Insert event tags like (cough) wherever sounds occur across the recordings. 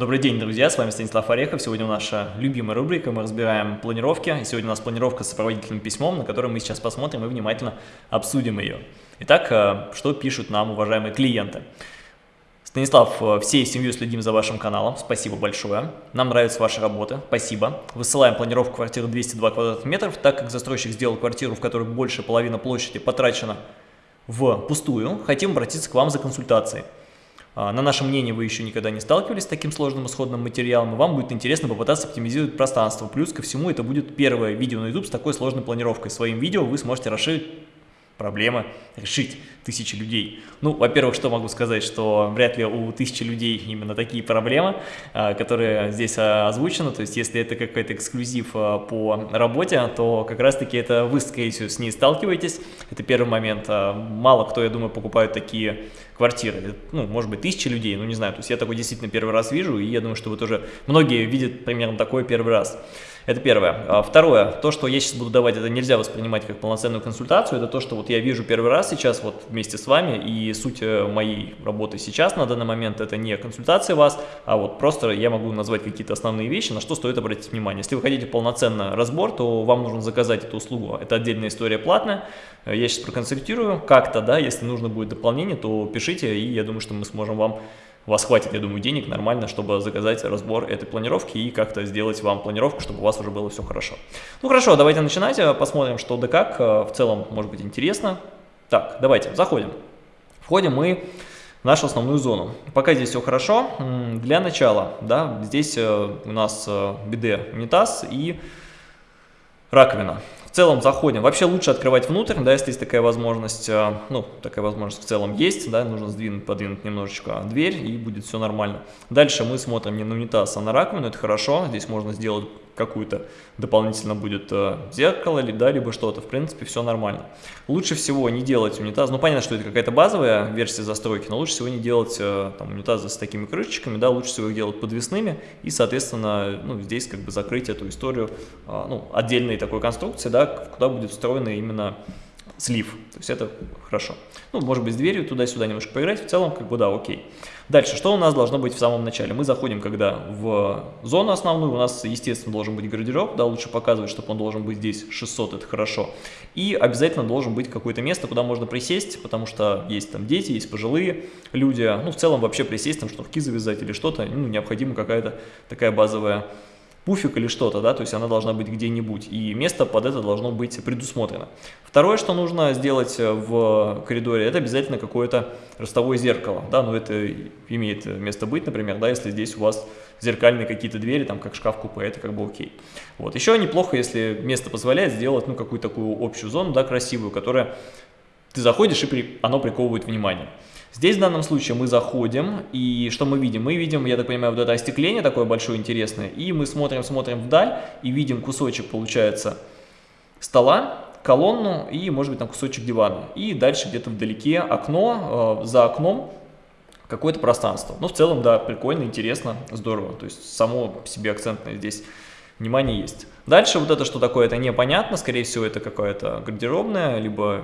Добрый день, друзья, с вами Станислав Орехов. Сегодня наша любимая рубрика, мы разбираем планировки. Сегодня у нас планировка с сопроводительным письмом, на которое мы сейчас посмотрим и внимательно обсудим ее. Итак, э, что пишут нам уважаемые клиенты? Станислав, э, всей семьей следим за вашим каналом, спасибо большое. Нам нравится ваша работа, спасибо. Высылаем планировку квартиры 202 квадратных метров, так как застройщик сделал квартиру, в которой больше половины площади потрачено в пустую, хотим обратиться к вам за консультацией. А, на наше мнение, вы еще никогда не сталкивались с таким сложным исходным материалом, и вам будет интересно попытаться оптимизировать пространство. Плюс ко всему, это будет первое видео на YouTube с такой сложной планировкой. Своим видео вы сможете расширить проблемы решить тысячи людей. Ну, во-первых, что могу сказать, что вряд ли у тысячи людей именно такие проблемы, а, которые здесь а, озвучены, то есть если это какой-то эксклюзив а, по работе, то как раз-таки это вы, скорее всего, с ней сталкиваетесь, это первый момент. Мало кто, я думаю, покупает такие квартиры, ну, может быть, тысячи людей, ну, не знаю, то есть я такой действительно первый раз вижу, и я думаю, что вы тоже, многие видят примерно такой первый раз. Это первое. А второе, то, что я сейчас буду давать, это нельзя воспринимать как полноценную консультацию, это то, что вот я вижу первый раз сейчас вот вместе с вами, и суть э, моей работы сейчас на данный момент это не консультация вас, а вот просто я могу назвать какие-то основные вещи, на что стоит обратить внимание. Если вы хотите полноценно разбор, то вам нужно заказать эту услугу, это отдельная история платная, я сейчас проконсультирую как-то, да, если нужно будет дополнение, то пишите, и я думаю, что мы сможем вам у вас хватит, я думаю, денег нормально, чтобы заказать разбор этой планировки и как-то сделать вам планировку, чтобы у вас уже было все хорошо. Ну хорошо, давайте начинать, э, посмотрим, что да как. Э, в целом, может быть, интересно. Так, давайте, заходим. Входим мы в нашу основную зону. Пока здесь все хорошо, для начала, да, здесь э, у нас биде унитаз и раковина. В целом заходим. Вообще лучше открывать внутрь, да, если есть такая возможность. Э, ну, такая возможность в целом есть, да, нужно сдвинуть, подвинуть немножечко дверь, и будет все нормально. Дальше мы смотрим не на унитаз, а на раковину, это хорошо. Здесь можно сделать какую-то дополнительно будет э, зеркало, или, да, либо что-то. В принципе, все нормально. Лучше всего не делать унитаз. Ну, понятно, что это какая-то базовая версия застройки, но лучше всего не делать э, там, унитазы с такими крышечками, да, лучше всего их делать подвесными. И, соответственно, ну, здесь как бы закрыть эту историю э, ну, отдельной такой конструкции, да, куда будет встроена именно слив. То есть это хорошо. Ну, может быть, с дверью туда-сюда немножко поиграть. В целом, как бы, да, окей. Дальше, что у нас должно быть в самом начале? Мы заходим, когда в зону основную, у нас, естественно, должен быть гардероб, да, лучше показывать, чтобы он должен быть здесь 600, это хорошо. И обязательно должен быть какое-то место, куда можно присесть, потому что есть там дети, есть пожилые люди, ну, в целом вообще присесть, там шнурки завязать или что-то, ну, необходима какая-то такая базовая пуфик или что-то, да, то есть она должна быть где-нибудь, и место под это должно быть предусмотрено. Второе, что нужно сделать э, в коридоре, это обязательно какое-то ростовое зеркало, да, но это имеет место быть, например, да, если здесь у вас зеркальные какие-то двери, там, как шкаф-купе, это как бы окей. Вот, еще неплохо, если место позволяет сделать, ну, какую-то такую общую зону, да, красивую, которая ты заходишь, и при, оно приковывает внимание. Здесь в данном случае мы заходим, и что мы видим? Мы видим, я так понимаю, вот это остекление такое большое интересное, и мы смотрим, смотрим вдаль, и видим кусочек, получается, стола, колонну и, может быть, там кусочек дивана. И дальше где-то вдалеке окно, э, за окном какое-то пространство. Ну, в целом, да, прикольно, интересно, здорово. То есть само себе акцентное здесь внимание есть. Дальше вот это что такое, это непонятно. Скорее всего, это какая-то гардеробная, либо,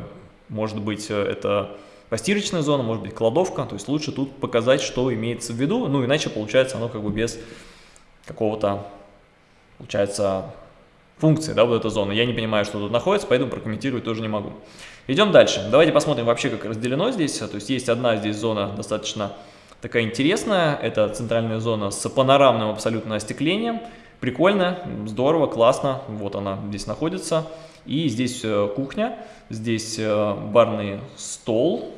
может быть, это постирочная зона, может быть кладовка, то есть лучше тут показать, что имеется в виду, ну иначе получается оно как бы без какого-то, получается, функции, да, вот эта зона. Я не понимаю, что тут находится, поэтому прокомментировать тоже не могу. Идем дальше. Давайте посмотрим вообще, как разделено здесь. То есть есть одна здесь зона достаточно такая интересная. Это центральная зона с панорамным абсолютно остеклением. Прикольно, здорово, классно. Вот она здесь находится. И здесь э, кухня, здесь э, барный стол,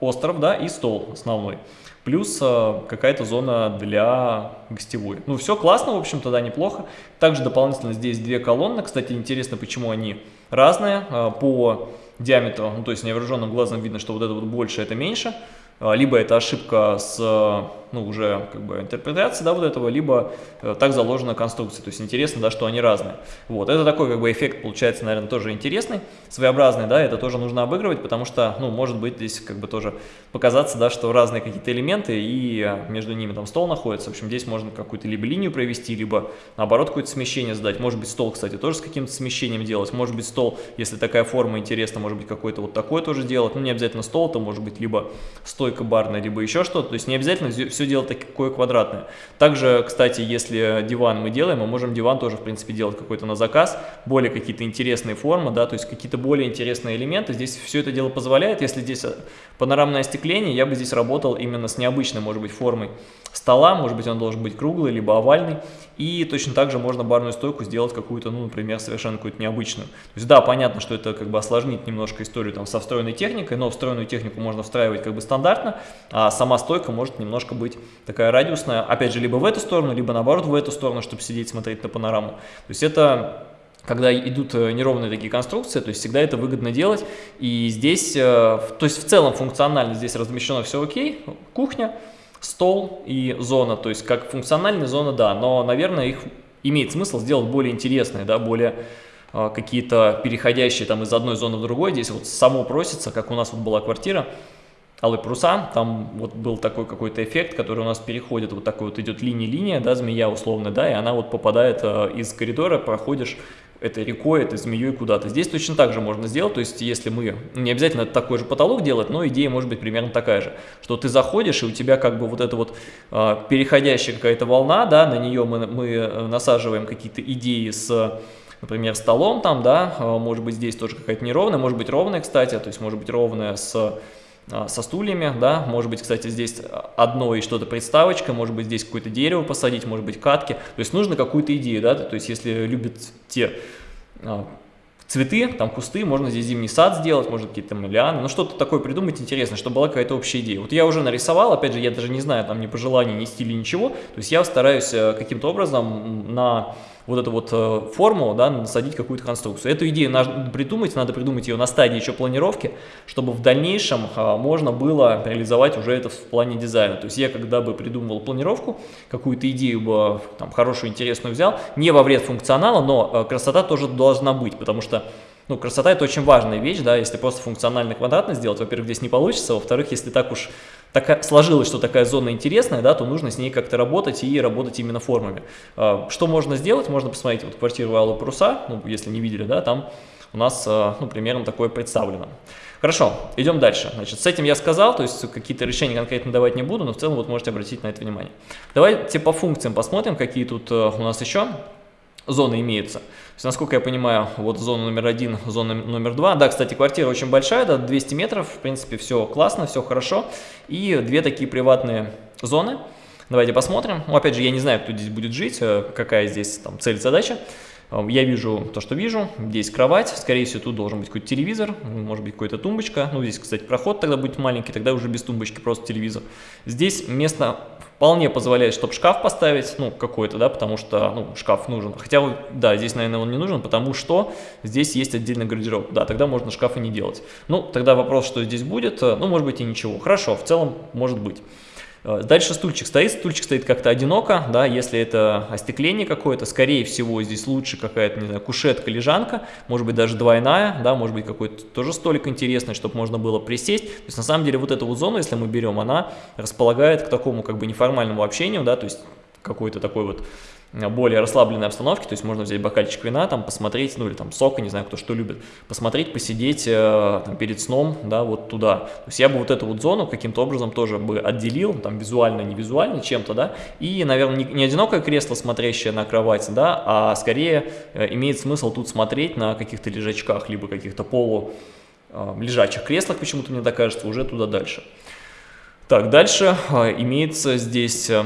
остров, да, и стол основной. Плюс э, какая-то зона для гостевой. Ну, все классно, в общем-то, да, неплохо. Также дополнительно здесь две колонны. Кстати, интересно, почему они разные по диаметру. Ну, то есть невооруженным глазом видно, что вот это вот больше, это меньше. Либо это ошибка с ну, уже как бы интерпретация, да, вот этого, либо э, так заложена конструкция. То есть интересно, да, что они разные. Вот, это такой как бы эффект получается, наверное, тоже интересный, своеобразный, да, это тоже нужно обыгрывать, потому что, ну, может быть здесь как бы тоже показаться, да, что разные какие-то элементы и э, между ними там стол находится. В общем, здесь можно какую-то либо линию провести, либо наоборот какое-то смещение задать. Может быть стол, кстати, тоже с каким-то смещением делать. Может быть стол, если такая форма интересна, может быть какой-то вот такой тоже делать. Ну, не обязательно стол, это может быть либо с стойка барная, либо еще что-то. То есть не обязательно все делать такое квадратное. Также, кстати, если диван мы делаем, мы можем диван тоже, в принципе, делать какой-то на заказ, более какие-то интересные формы, да, то есть какие-то более интересные элементы. Здесь все это дело позволяет. Если здесь э, панорамное остекление, я бы здесь работал именно с необычной, может быть, формой стола, может быть, он должен быть круглый, либо овальный. И точно так же можно барную стойку сделать какую-то, ну, например, совершенно какую-то необычную. То есть, да, понятно, что это как бы осложнит немножко историю там со встроенной техникой, но встроенную технику можно встраивать как бы стандартно, а сама стойка может немножко быть такая радиусная, опять же, либо в эту сторону, либо наоборот в эту сторону, чтобы сидеть, смотреть на панораму. То есть это когда идут э, неровные такие конструкции, то есть всегда это выгодно делать. И здесь, э, то есть в целом функционально здесь размещено все окей, кухня, стол и зона, то есть как функциональная зона, да, но, наверное, их имеет смысл сделать более интересные, да, более э, какие-то переходящие там из одной зоны в другой. Здесь вот само просится, как у нас вот была квартира, Алые паруса, там вот был такой какой-то эффект, который у нас переходит, вот такой вот идет линия-линия, да, змея условно, да, и она вот попадает э, из коридора, проходишь этой рекой, этой змеей куда-то. Здесь точно так же можно сделать, то есть если мы, не обязательно такой же потолок делать, но идея может быть примерно такая же, что ты заходишь, и у тебя как бы вот эта вот э, переходящая какая-то волна, да, на нее мы, мы э, насаживаем какие-то идеи с например, столом там, да, а, может быть, здесь тоже какая-то неровная, может быть, ровная, кстати, то есть может быть ровная с со стульями, да, может быть, кстати, здесь одно и что-то приставочка, может быть, здесь какое-то дерево посадить, может быть, катки, то есть нужно какую-то идею, да, то есть если любят те а, цветы, там кусты, можно здесь зимний сад сделать, можно какие-то там лианы, ну что-то такое придумать интересное, чтобы была какая-то общая идея. Вот я уже нарисовал, опять же, я даже не знаю там ни пожеланий, ни стиля, ничего, то есть я стараюсь э, каким-то образом на вот эту вот э, форму, да, насадить какую-то конструкцию. Эту идею надо придумать, надо придумать ее на стадии еще планировки, чтобы в дальнейшем а, можно было реализовать уже это в плане дизайна. То есть я когда бы придумывал планировку, какую-то идею бы там хорошую, интересную взял, не во вред функционала, но э, красота тоже должна быть, потому что ну, красота это очень важная вещь, да, если просто функционально квадратно сделать, во-первых, здесь не получится, во-вторых, если так уж такая, сложилось, что такая зона интересная, да, то нужно с ней как-то работать и работать именно формами. А, что можно сделать? Можно посмотреть вот квартиру Аллы Паруса, ну, если не видели, да, там у нас, а, ну, примерно такое представлено. Хорошо, идем дальше. Значит, с этим я сказал, то есть какие-то решения конкретно давать не буду, но в целом вот можете обратить на это внимание. Давайте по функциям посмотрим, какие тут а, у нас еще зоны имеются. То есть, насколько я понимаю, вот зона номер один, зона номер два. Да, кстати, квартира очень большая, да, 200 метров, в принципе, все классно, все хорошо. И две такие приватные зоны. Давайте посмотрим. Ну, опять же, я не знаю, кто здесь будет жить, э, какая здесь там цель, задача. Э, я вижу то, что вижу. Здесь кровать. Скорее всего, тут должен быть какой-то телевизор. Может быть, какая-то тумбочка. Ну, здесь, кстати, проход тогда будет маленький. Тогда уже без тумбочки, просто телевизор. Здесь место вполне позволяет, чтобы шкаф поставить, ну, какой-то, да, потому что, ну, шкаф нужен. Хотя, да, здесь, наверное, он не нужен, потому что здесь есть отдельный гардероб. Да, тогда можно шкаф и не делать. Ну, тогда вопрос, что здесь будет, э, ну, может быть и ничего. Хорошо, в целом может быть. Э, дальше стульчик стоит, стульчик стоит как-то одиноко, да, если это остекление какое-то, скорее всего здесь лучше какая-то, не знаю, кушетка, лежанка, может быть даже двойная, да, может быть какой-то тоже столик интересный, чтобы можно было присесть. То есть на самом деле вот эту вот зону, если мы берем, она располагает к такому как бы неформальному общению, да, то есть какой-то такой вот более расслабленной обстановке, то есть можно взять бокальчик вина, там посмотреть, ну или там сока, не знаю, кто что любит, посмотреть, посидеть э, там, перед сном, да, вот туда. То есть я бы вот эту вот зону каким-то образом тоже бы отделил, там визуально, не визуально, чем-то, да, и, наверное, не, не одинокое кресло, смотрящее на кровать, да, а скорее э, имеет смысл тут смотреть на каких-то лежачках, либо каких-то полу э, креслах, почему-то мне так кажется, уже туда дальше. Так, дальше э, имеется здесь э,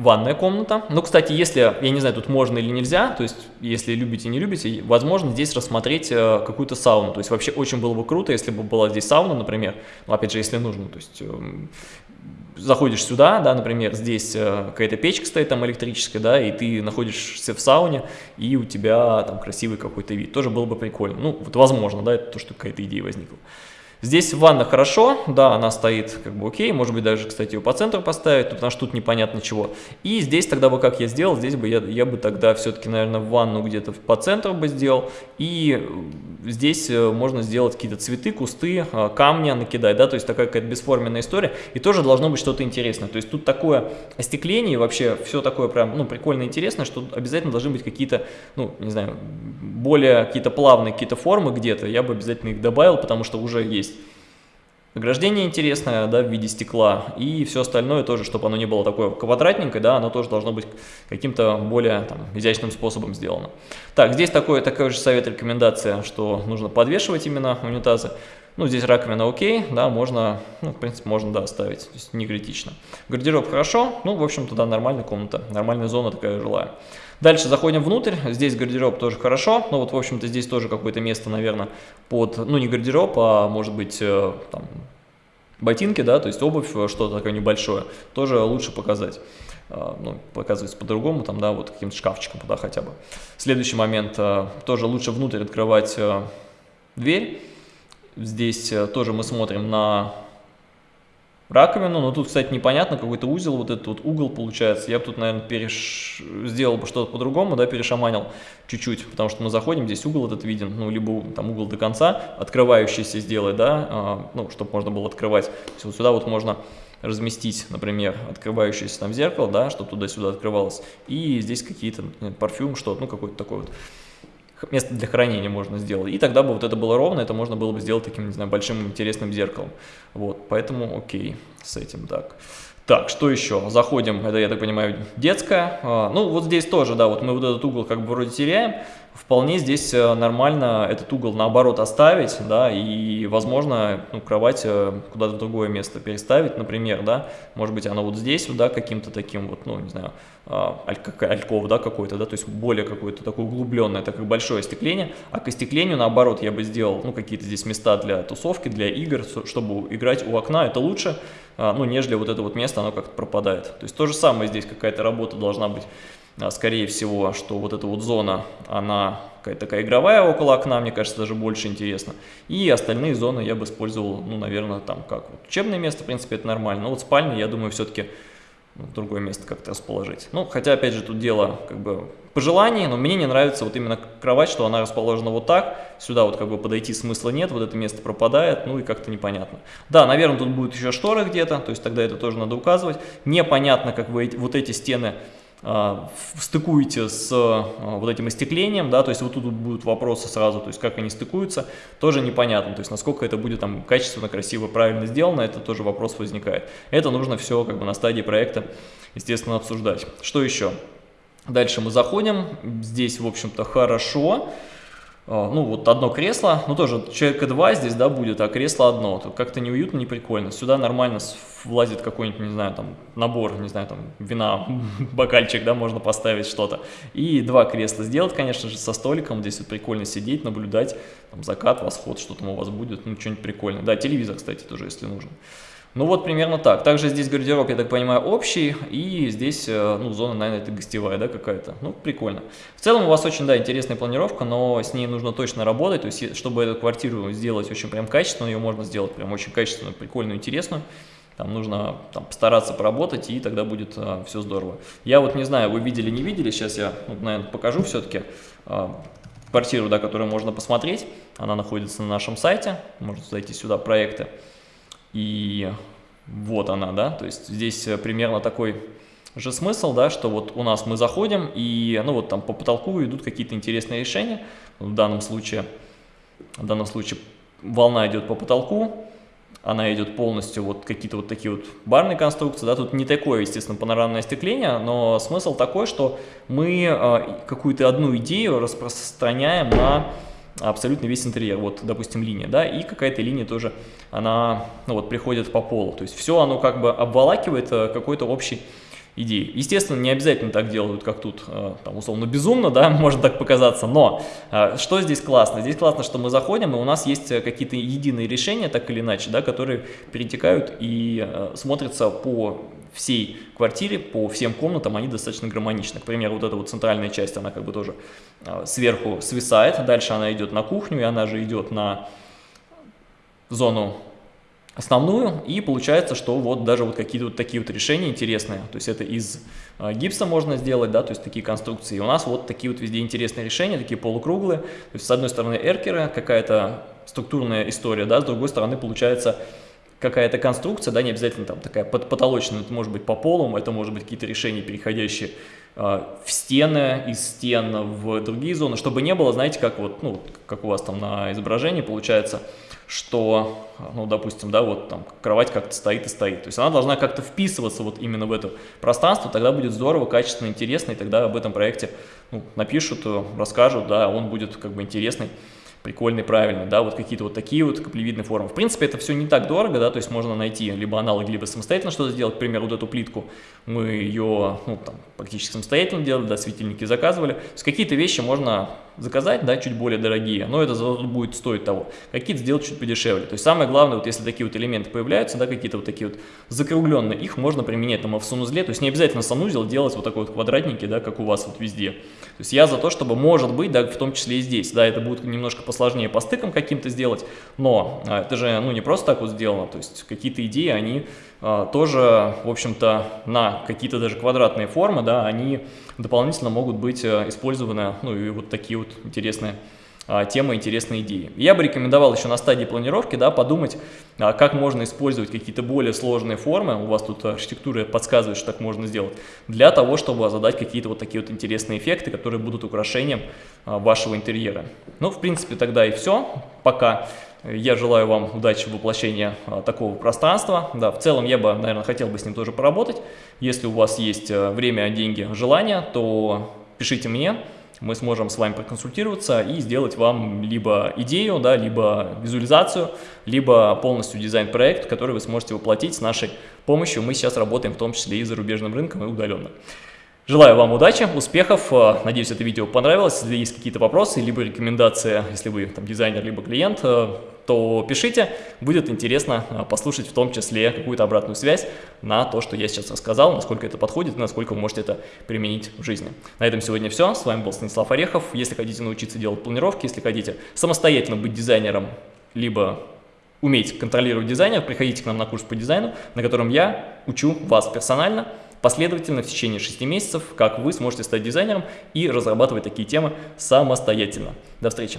ванная комната. Ну, кстати, если, я не знаю, тут можно или нельзя, то есть, если любите, не любите, возможно, здесь рассмотреть э, какую-то сауну. То есть, вообще очень было бы круто, если бы была здесь сауна, например, ну, опять же, если нужно, то есть, э, заходишь сюда, да, например, здесь э, какая-то печка стоит там электрическая, да, и ты находишься в сауне, и у тебя там красивый какой-то вид. Тоже было бы прикольно. Ну, вот возможно, да, это то, что какая-то идея возникла. Здесь ванна хорошо, да, она стоит как бы окей, может быть даже, кстати, ее по центру поставить, потому что тут непонятно чего. И здесь тогда бы, как я сделал, здесь бы я, я бы тогда все-таки, наверное, ванну где-то по центру бы сделал. И здесь э, можно сделать какие-то цветы, кусты, э, камни накидать, да, то есть такая какая-то бесформенная история. И тоже должно быть что-то интересное. То есть тут такое остекление, вообще все такое прям, ну, прикольно интересное, что обязательно должны быть какие-то, ну, не знаю, более какие-то плавные какие-то формы где-то. Я бы обязательно их добавил, потому что уже есть ограждение интересное, да, в виде стекла, и все остальное тоже, чтобы оно не было такое квадратненькое, да, оно тоже должно быть каким-то более там, изящным способом сделано. Так, здесь такой, такой же совет, рекомендация, что нужно подвешивать именно унитазы. Ну, здесь раковина окей, да, можно, ну, в принципе, можно, да, оставить, то есть не критично. Гардероб хорошо, ну, в общем-то, да, нормальная комната, нормальная зона такая жилая. Дальше заходим внутрь, здесь гардероб тоже хорошо, но вот, в общем-то, здесь тоже какое-то место, наверное, под, ну, не гардероб, а, может быть, э, там, ботинки, да, то есть обувь, э, что-то такое небольшое, тоже лучше показать. Э, ну, показывается по-другому, там, да, вот каким-то шкафчиком, да, хотя бы. Следующий момент, тоже лучше внутрь открывать дверь, Здесь э, тоже мы смотрим на раковину, но тут, кстати, непонятно, какой-то узел, вот этот вот угол получается. Я бы тут, наверное, переш... сделал бы что-то по-другому, да, перешаманил чуть-чуть, потому что мы заходим, здесь угол этот виден, ну, либо там угол до конца, открывающийся сделать, да, а, ну, чтобы можно было открывать. То есть вот сюда вот можно разместить, например, открывающееся там зеркало, да, чтобы туда-сюда открывалось, и здесь какие-то парфюм, что-то, ну, какой-то такой вот место для хранения можно сделать. И тогда бы вот это было ровно, это можно было бы сделать таким, не знаю, большим интересным зеркалом. Вот, поэтому окей с этим так. Так, что еще? Заходим, это, я так понимаю, детская. А, ну, вот здесь тоже, да, вот мы вот этот угол как бы вроде теряем. Вполне здесь э, нормально этот угол наоборот оставить, да, и, возможно, ну, кровать э, куда-то другое место переставить, например, да. Может быть, она вот здесь, да, каким-то таким вот, ну, не знаю, а, альков, да, какой-то, да, то есть более какое-то такое углубленное, так как большое остекление, а к остеклению, наоборот, я бы сделал, ну, какие-то здесь места для тусовки, для игр, чтобы играть у окна, это лучше, а, ну, нежели вот это вот место, оно как-то пропадает. То есть то же самое здесь какая-то работа должна быть, а, скорее всего, что вот эта вот зона, она какая-то такая игровая около окна, мне кажется, даже больше интересно. И остальные зоны я бы использовал, ну, наверное, там как вот учебное место, в принципе, это нормально. Но вот спальня, я думаю, все-таки другое место как-то расположить. Ну, хотя, опять же, тут дело как бы по желанию, но мне не нравится вот именно кровать, что она расположена вот так, сюда вот как бы подойти смысла нет, вот это место пропадает, ну и как-то непонятно. Да, наверное, тут будет еще шторы где-то, то есть тогда это тоже надо указывать. Непонятно, как вы вот эти стены стыкуете с а, вот этим остеклением, да, то есть вот тут будут вопросы сразу, то есть как они стыкуются, тоже непонятно, то есть насколько это будет там качественно, красиво, правильно сделано, это тоже вопрос возникает. Это нужно все как бы на стадии проекта, естественно, обсуждать. Что еще? Дальше мы заходим, здесь, в общем-то, хорошо. А, ну, вот одно кресло, ну, тоже человека два здесь, да, будет, а кресло одно. Тут как-то неуютно, не прикольно. Сюда нормально влазит какой-нибудь, не знаю, там, набор, не знаю, там, вина, (laughs) бокальчик, да, можно поставить что-то. И два кресла сделать, конечно же, со столиком. Здесь вот прикольно сидеть, наблюдать, там, закат, восход, что там у вас будет, ну, что-нибудь прикольное. Да, телевизор, кстати, тоже, если нужен. Ну вот примерно так. Также здесь гардероб, я так понимаю, общий, и здесь, э, ну, зона, наверное, это гостевая, да, какая-то. Ну, прикольно. В целом у вас очень, да, интересная планировка, но с ней нужно точно работать, то есть, чтобы эту квартиру сделать очень прям качественную, ее можно сделать прям очень качественную, прикольную, интересную. Там нужно там, постараться поработать, и тогда будет а, все здорово. Я вот не знаю, вы видели, не видели, сейчас я, вот, наверное, покажу все-таки а, квартиру, да, которую можно посмотреть. Она находится на нашем сайте, можно зайти сюда, проекты. И вот она, да, то есть здесь э, примерно такой же смысл, да, что вот у нас мы заходим и, ну вот там по потолку идут какие-то интересные решения, в данном случае, в данном случае волна идет по потолку, она идет полностью вот какие-то вот такие вот барные конструкции, да, тут не такое, естественно, панорамное остекление, но смысл такой, что мы э, какую-то одну идею распространяем на абсолютно весь интерьер. Вот, допустим, линия, да, и какая-то линия тоже, она, ну вот, приходит по полу. То есть все оно как бы обволакивает э, какой-то общий идеи. Естественно, не обязательно так делают, как тут, э, там, условно, безумно, да, (laughs) может так показаться, но э, что здесь классно? Здесь классно, что мы заходим, и у нас есть какие-то единые решения, так или иначе, да, которые перетекают и смотрятся по всей квартире, по всем комнатам, они достаточно гармоничны. К примеру, вот эта вот центральная часть, она как бы тоже э, сверху свисает, дальше она идет на кухню, и она же идет на зону основную, и получается, что вот даже вот какие-то вот такие вот решения интересные, то есть это из э, гипса можно сделать, да, то есть такие конструкции, и у нас вот такие вот везде интересные решения, такие полукруглые, то есть с одной стороны эркеры, какая-то структурная история, да, с другой стороны получается какая-то конструкция, да, не обязательно там такая потолочная, это может быть по полу, это может быть какие-то решения, переходящие э, в стены, из стен в другие зоны, чтобы не было, знаете, как вот, ну, как у вас там на изображении получается, что, ну, допустим, да, вот там кровать как-то стоит и стоит. То есть она должна как-то вписываться вот именно в это пространство, тогда будет здорово, качественно, интересно, и тогда об этом проекте ну, напишут, расскажут, да, он будет как бы интересный прикольный, правильный, да, вот какие-то вот такие вот каплевидные формы. В принципе, это все не так дорого, да, то есть можно найти либо аналог, либо самостоятельно что-то сделать. К примеру, вот эту плитку мы ее, ну, там, практически самостоятельно делали, да, светильники заказывали. То есть какие-то вещи можно заказать, да, чуть более дорогие, но это будет стоить того. Какие-то сделать чуть подешевле. То есть самое главное, вот если такие вот элементы появляются, да, какие-то вот такие вот закругленные, их можно применять там в санузле, то есть не обязательно санузел делать вот такой вот квадратненький, да, как у вас вот везде. То есть я за то, чтобы, может быть, да, в том числе и здесь, да, это будет немножко посложнее по стыкам каким-то сделать, но а, это же, ну, не просто так вот сделано, то есть какие-то идеи, они тоже, в общем-то, на какие-то даже квадратные формы, да, они дополнительно могут быть э, использованы, ну, и вот такие вот интересные а, темы, интересные идеи. Я бы рекомендовал еще на стадии планировки, да, подумать, а, как можно использовать какие-то более сложные формы, у вас тут архитектура подсказывает, что так можно сделать, для того, чтобы задать какие-то вот такие вот интересные эффекты, которые будут украшением вашего интерьера. Ну, в принципе, тогда и все. Пока. Я желаю вам удачи в воплощении а, такого пространства. Да, в целом я бы, наверное, хотел бы с ним тоже поработать. Если у вас есть э, время, деньги, желание, то пишите мне. Мы сможем с вами проконсультироваться и сделать вам либо идею, да, либо визуализацию, либо полностью дизайн-проект, который вы сможете воплотить с нашей помощью. Мы сейчас работаем в том числе и зарубежным рынком, и удаленно. Желаю вам удачи, успехов, э, надеюсь, это видео понравилось. Если есть какие-то вопросы, либо рекомендации, если вы там дизайнер, либо клиент, э, то пишите, будет интересно э, послушать в том числе какую-то обратную связь на то, что я сейчас рассказал, насколько это подходит и насколько вы можете это применить в жизни. На этом сегодня все, с вами был Станислав Орехов. Если хотите научиться делать планировки, если хотите самостоятельно быть дизайнером, либо уметь контролировать дизайнер, приходите к нам на курс по дизайну, на котором я учу вас персонально, последовательно в течение 6 месяцев, как вы сможете стать дизайнером и разрабатывать такие темы самостоятельно. До встречи!